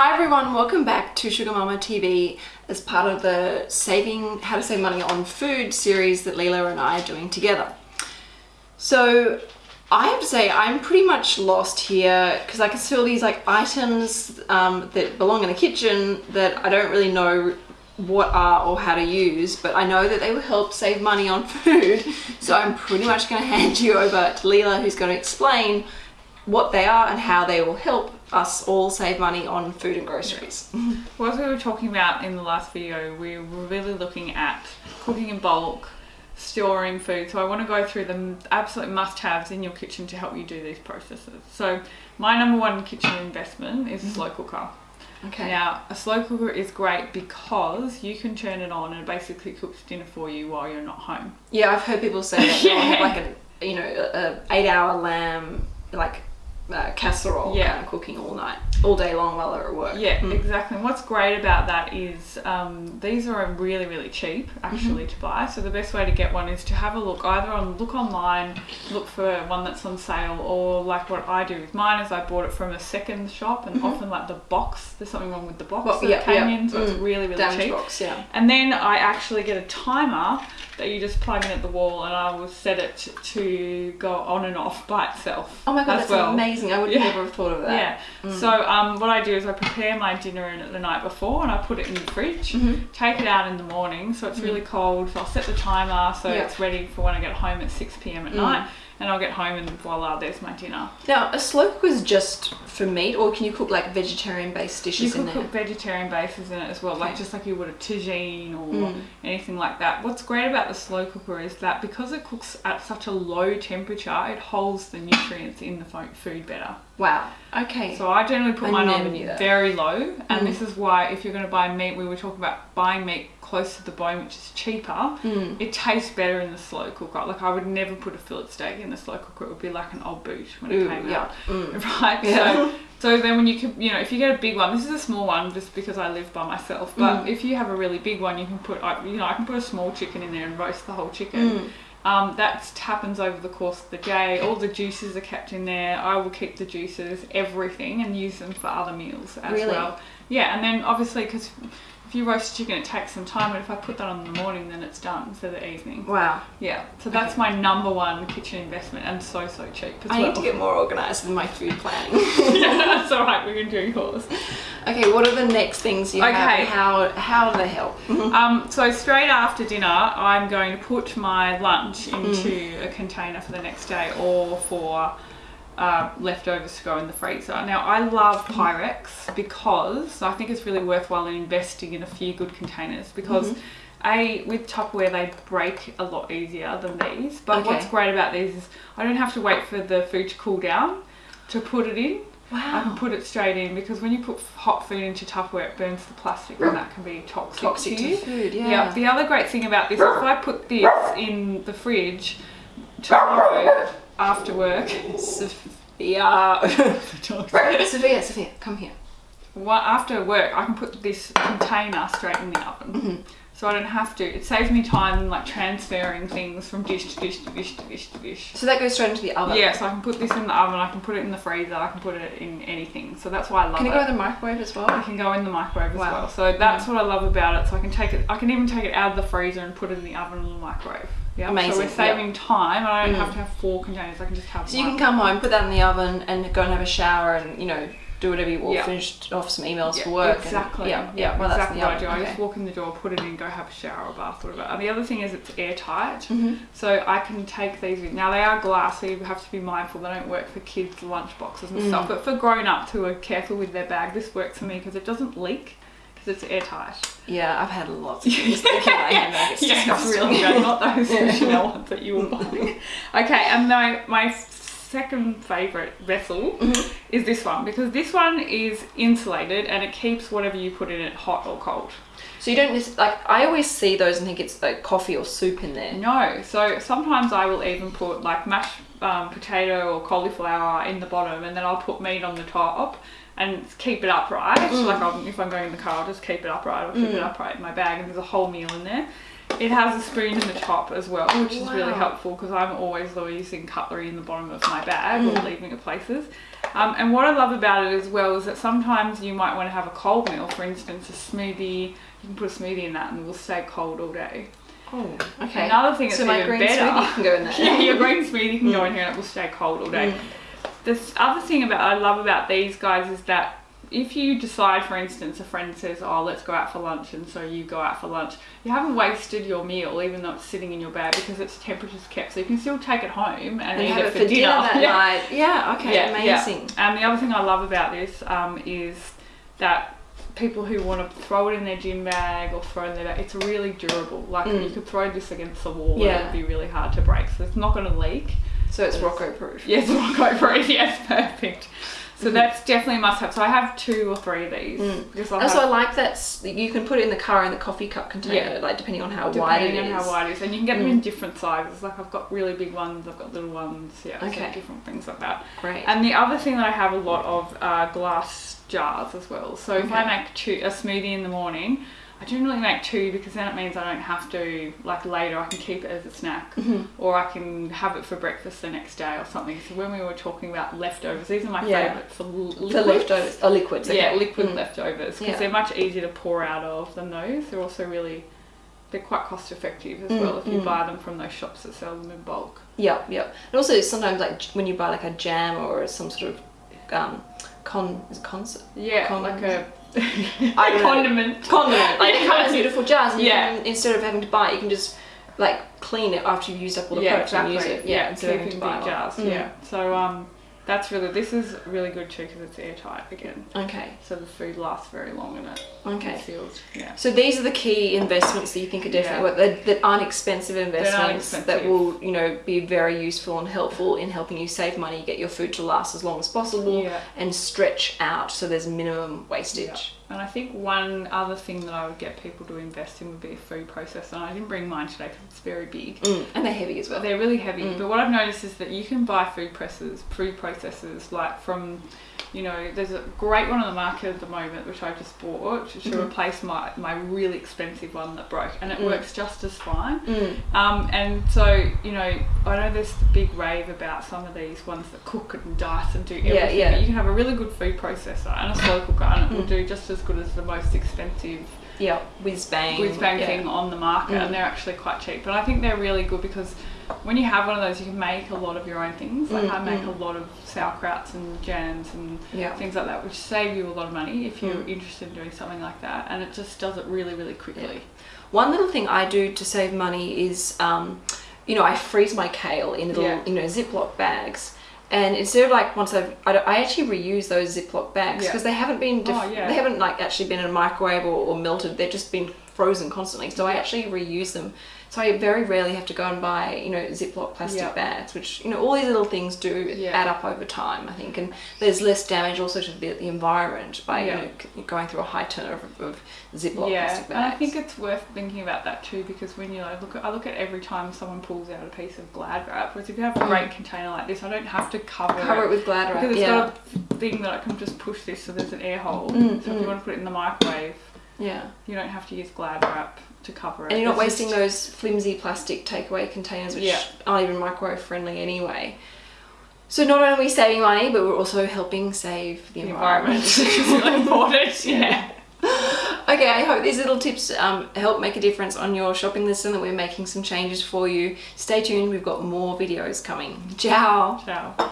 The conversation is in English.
Hi everyone, welcome back to Sugar Mama TV as part of the Saving How to Save Money on Food series that Leela and I are doing together. So I have to say I'm pretty much lost here because I can see all these like items um, that belong in the kitchen that I don't really know what are or how to use but I know that they will help save money on food so I'm pretty much going to hand you over to Leela who's going to explain what they are and how they will help us all save money on food and groceries. Well, as we were talking about in the last video, we were really looking at cooking in bulk, storing food. So I want to go through the absolute must-haves in your kitchen to help you do these processes. So my number one kitchen investment is a slow cooker. Okay. Now, a slow cooker is great because you can turn it on and it basically cooks dinner for you while you're not home. Yeah, I've heard people say that oh, they'll like a you know a, a eight hour lamb like uh, casserole Yeah. kind of cooking all night, all day long while they're at work. Yeah, Mm. exactly. And what's great about that is um, these are really, really cheap actually Mm-hmm. to buy. So the best way to get one is to have a look either on look online, look for one that's on sale, or like what I do with mine is I bought it from a second shop, and often like the box. There's something wrong with the box Mm-hmm. Well, that yeah, came in, so it's Mm. really, really Damage cheap. box, yeah. And then I actually get a timer that you just plug in at the wall, and I will set it to go on and off by itself. Oh my god, that's well. amazing! I would Yeah. never have thought of that. Yeah. So um, what I do is I prepare my dinner in it the night before and I put it in the fridge. Mhm. Take it out in the morning so it's really cold. So I'll set the timer so Yeah. it's ready for when I get home at six pm at Mm. night. And I'll get home and voila, there's my dinner. Now, a slow cooker is just for meat, or can you cook like vegetarian-based dishes in there? cook vegetarian bases in it as well, like Okay. just like you would a tagine or Mm. anything like that. What's great about the slow cooker is that because it cooks at such a low temperature, it holds the nutrients in the food better. Wow. Okay. So I generally put I mine on very low, and Mm. this is why if you're going to buy meat, we were talking about buying meat close to the bone, which is cheaper. Mm. It tastes better in the slow cooker. Like I would never put a fillet steak in the slow cooker; it would be like an old boot when it Ooh, came yeah. out. Mm. Right. Yeah. So, so then when you can, you know, if you get a big one, this is a small one just because I live by myself. But Mm. if you have a really big one, you can put, I- you know, I can put a small chicken in there and roast the whole chicken. Mm. Um, that happens over the course of the day. All the juices are kept in there. I will keep the juices, everything, and use them for other meals as Really? well. Yeah, and then obviously because if you roast chicken, it takes some time. But if I put that on in the morning, then it's done for the evening. Wow. Yeah, so that's my number one kitchen investment, and so so cheap as I well. need to get more organized with my food planning. yeah, that's all right. We can do yours. okay, what are the next things you? Okay. and How how do they help? Um, so straight after dinner, I'm going to put my lunch Mm. into a container for the next day or for uh, leftovers to go in the freezer. Now I love Mm-hmm. Pyrex because I think it's really worthwhile in investing in a few good containers because. Mm-hmm. A with Tupperware they break a lot easier than these, but Okay. what's great about these is I don't have to wait for the food to cool down to put it in. Wow. I can put it straight in because when you put hot food into Tupperware, it burns the plastic and that can be toxic, Toxic to to you. food, yeah. Yeah. The other great thing about this, if I put this in the fridge tomorrow after work, Sophia. Sophia, Sophia, come here. well, after work, I can put this container straight in the oven. Mm-hmm. So I don't have to. It saves me time like transferring things from dish to dish to dish to dish to dish. So that goes straight into the oven. Yeah, so I can put this in the oven, I can put it in the freezer, I can put it in anything. So that's why I love Can it. it go in the microwave as I well? can go in the microwave as Wow. well. So that's what I love about it. So I can take it. I can even take it out of the freezer and put it in the oven or the microwave. Yeah. Amazing, So we're saving time. I don't Mm. have to have four containers. I can just have So you can come home, put that in the oven, and go and have a shower, and you know do whatever you want. Yeah. Finish off some emails Yeah, for work. and- Exactly. yeah, yeah. Well, exactly that's what I do. oven. I just walk in the door, put it in, go have a shower or bath, whatever. And the other thing is it's airtight. hmm So I can take these in. Now they are glass, so you have to be mindful they don't work for kids' lunch boxes and Mm. stuff. But for grown ups who are careful with their bag, this works for me because it doesn't leak because it's airtight. Yeah, I've had lots of things like in my handbag. It's yeah, disgusting. really. Not those Yeah. Chanel ones that you were buying. okay, and my my second favorite vessel Mhm. is this one because this one is insulated and it keeps whatever you put in it hot or cold. So you don't just like I always see those and think it's like coffee or soup in there. No, so sometimes I will even put like mashed um, potato or cauliflower in the bottom, and then I'll put meat on the top and keep it upright. Mm. Like I'll, if I'm going in the car, I'll just keep it upright. I'll keep it Mm. upright in my bag, and there's a whole meal in there. It has a spoon in the top as well, which is really helpful because I'm always using cutlery in the bottom of my bag or Mm. leaving it places. Um, and what I love about it as well is that sometimes you might want to have a cold meal, for instance, a smoothie. You can put a smoothie in that and it will stay cold all day. Oh, okay. Another thing that's so that's my green better. smoothie can go in there. yeah, your green smoothie can go Mm. in here and it will stay cold all day. The other thing about I love about these guys is that if you decide, for instance, a friend says, "Oh, let's go out for lunch," and so you go out for lunch, you haven't wasted your meal, even though it's sitting in your bag because its temperature's kept, so you can still take it home and, And eat have it for dinner, that Yeah. night. Yeah, okay, Yeah, yeah. amazing. And the other thing I love about this um, is that people who want to throw it in their gym bag or throw it in their bag, it's really durable. Like Mm. you could throw this against the wall Yeah. and it would be really hard to break. So it's not going to leak. So it's Rocco proof. Yes, Rocco proof. Yes, perfect. So that's definitely a must have. So I have two or three of these. Mm. Because I'll Also, I like that you can put it in the car in the coffee cup container, Yeah. like depending on how wide it depending is. on how wide it is. And you can get them Mm. in different sizes. Like I've got really big ones, I've got little ones. Yeah, so Okay. different things like that. Great. And the other thing that I have a lot of are glass jars as well. So if I make two, a smoothie in the morning, I generally make two because then it means I don't have to, like later, I can keep it as a snack Mhm. or I can have it for breakfast the next day or something. So when we were talking about leftovers, these are my Yeah. favourite for l- For leftovers, oh, liquids. Okay. Yeah, liquid Mm. leftovers because Yeah. they're much easier to pour out of than those. They're also really, they're quite cost effective as Mm, well if you mm. buy them from those shops that sell them in bulk. Yep, yep. And also sometimes like when you buy like a jam or some sort of um, con, is concert? Yeah, Con- like a, I condiment. condiment. Like they come in beautiful jars, and Yeah. can, instead of having to buy it, you can just like clean it after you've used up all the yeah, products exactly. and use it. Yeah, instead of having to buy jars. Mm. Yeah, so um, that's really this is really good too because it's airtight again, Okay. so the food lasts very long in it. Okay. It's sealed. Yeah. So these are the key investments that you think are definitely Yeah. what that, that aren't expensive investments that will you know be very useful and helpful in helping you save money, get your food to last as long as possible, Yeah. and stretch out so there's minimum wastage. And I think one other thing that I would get people to invest in would be a food processor. And I didn't bring mine today because it's very big. Mm. And they're heavy as well. They're really heavy. Mm. But what I've noticed is that you can buy food presses, food processors, like from, you know, there's a great one on the market at the moment which I just bought to, Mhm. replace my, my really expensive one that broke, and it Mm. works just as fine. Mm. Um, and so, you know, I know there's the big rave about some of these ones that cook and dice and do everything. Yeah, yeah. But you can have a really good food processor and a slow cooker, and it will Mm. do just as good as the most expensive Yeah, whiz bang. whiz bang yeah. thing on the market, Mm. and they're actually quite cheap. And I think they're really good because when you have one of those, you can make a lot of your own things. Like Mm, I make mm. a lot of sauerkrauts and jams and Yeah. things like that, which save you a lot of money if you're Mm. interested in doing something like that. And it just does it really, really quickly. One little thing I do to save money is, um, you know, I freeze my kale in little, Yeah. you know, Ziploc bags. And instead of like once I've, I, I actually reuse those Ziploc bags because they haven't been, def- Oh, yeah. they haven't like actually been in a microwave or, or melted. They've just been frozen constantly. So I actually reuse them. So I very rarely have to go and buy, you know, Ziploc plastic Yeah. bags, which, you know, all these little things do Yeah. add up over time, I think. And there's less damage also to the, the environment by, Yeah. you know, going through a high turnover of, of Ziploc yeah, plastic bags. and I think it's worth thinking about that too because when you like, look at, I look at every time someone pulls out a piece of Glad wrap, whereas if you have a Mm. great container like this, I don't have to cover, cover it with glad wrap. because it's yeah. got a thing that I can just push this so there's an air hole. Mm, so if mm. you want to put it in the microwave, yeah. you don't have to use Glad wrap to cover it. And you're not It's wasting just- those flimsy plastic takeaway containers, which Yeah. aren't even microwave friendly anyway. So not only are we saving money, but we're also helping save the, the environment. environment, important. Yeah. okay, I hope these little tips um, help make a difference on your shopping list and that we're making some changes for you. Stay tuned, we've got more videos coming. Ciao! Ciao.